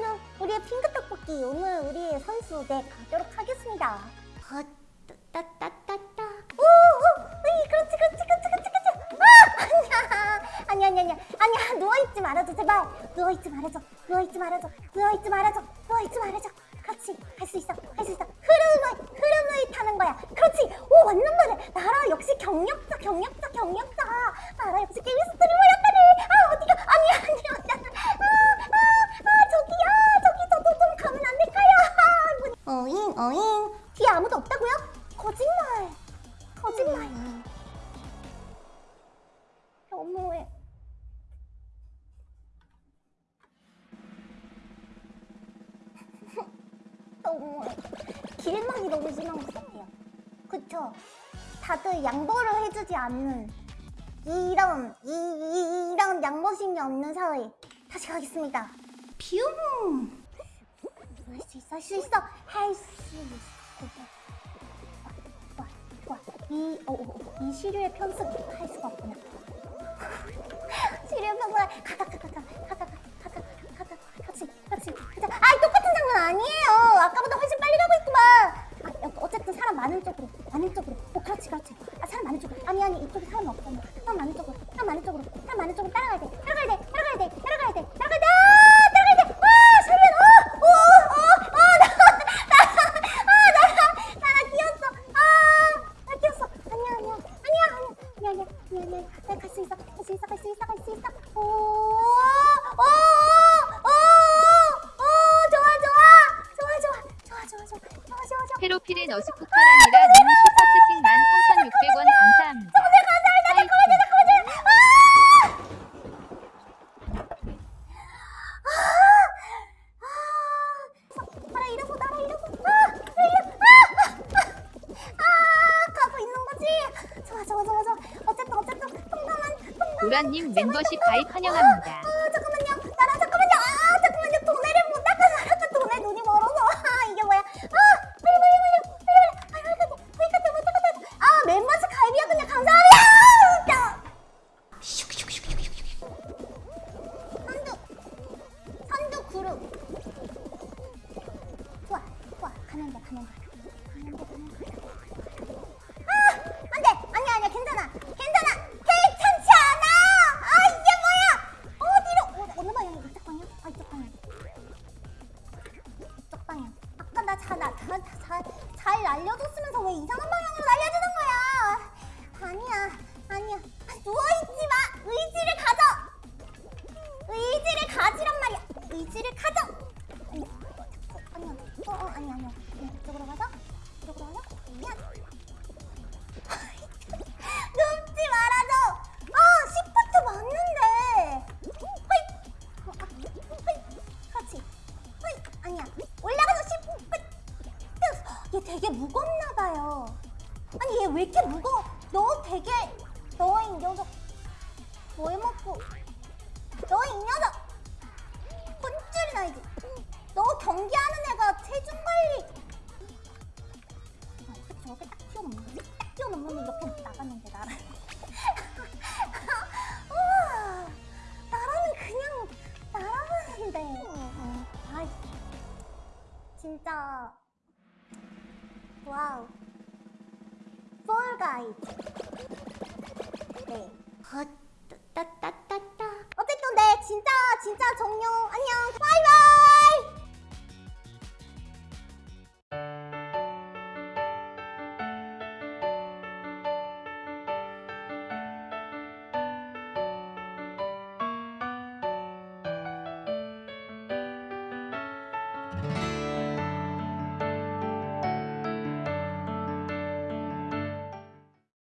그러면은 우리의 핑크 떡볶이 오늘 우리의 선수 네 가도록 하겠습니다. 아, 따따따따. 오, 오, 으이, 그렇지, 그렇지, 그렇지, 그렇지, 그렇지. 아, 아니야, 아니야, 아니야, 아니야, 아니야. 누워 있지 말아줘, 제발. 누워 있지 말아줘, 누워 있지 말아줘, 누워 있지 말아줘, 누워 있지 말아줘. 그렇지, 할 수 있어, 할 수 있어. 흐름을, 흐름을 타는 거야. 그렇지. 오, 완전 잘해. 나라 역시 경력자, 경력자, 경력자. 어잉. 뒤에 아무도 없다고요? 거짓말. 거짓말. 너무해. 너무해. 길망이 너무 심한 것 같아요. 그쵸? 다들 양보를 해주지 않는 이런 이, 이, 이런 양보심이 없는 사회 다시 가겠습니다. 뷰. 할 수 있어, 할 수 있어, 할 수 있어. 어, 어, 어, 이 시류의 편습 할 수가 없구나. 시류의 편습 가가 가가 가 가 가 가 가 가가 그렇지 그렇지 가자. 아 똑같은 장면 아니에요. 아까보다 훨씬 빨리 가고 있구만. 아 여- 어쨌든 사람 많은 쪽으로 많은 쪽으로. 어 그렇지 그렇지. 아 사람 많은 쪽으로. 아니 아니 이쪽에 사람 없잖아. 사람 많은 쪽으로 사람 많은 쪽으로 사람 많은 쪽으로 따라가야 돼 따라가야 돼 따라가야 돼 따라가야 돼 따라가야 돼 아 따라가야 돼. 와 설면 어어어어나나나 나나 끼었어. 아나 끼었어. 아니야 아니야 아니야 아니야 아니야 아니야 아니야 나갈 수 있어 갈 수 있어 갈 수 있어 갈 수 있어. 오오오오 좋아 좋아 좋아 좋아 좋아 좋아 좋아 좋아 좋아. 페로필은 어스쿠파란이라 님 슈퍼채팅 13,600원 감사합니다. 로라님 멤버십 가입 환영합니다. 아, 잠깐만요. 나랑 잠깐만요. 아, 잠깐만요. 돈을 못 닦아서 돈에 돈이 멀어서. 아, 이게 뭐야. 아, 빨리 빨리 빨리 빨리 빨리. 아, 이거 이거 못 닦았다. 아, 멤버십 가입이야 그냥 감사합니다. 아, 선두 선두 그룹. 좋아 좋아 가면 돼 가면 돼. 날려줬으면서 왜 이상한 방향으로 되게 무겁나 봐요. 아니 얘 왜 이렇게 무거워? 너 되게 너 이 녀석 뭘 먹고? 너 이 녀석 혼쭐이 나지. 너 경기하는 애가 체중 관리. 가이 네. 따따따따. 어쨌든 네 진짜 진짜 종료 안녕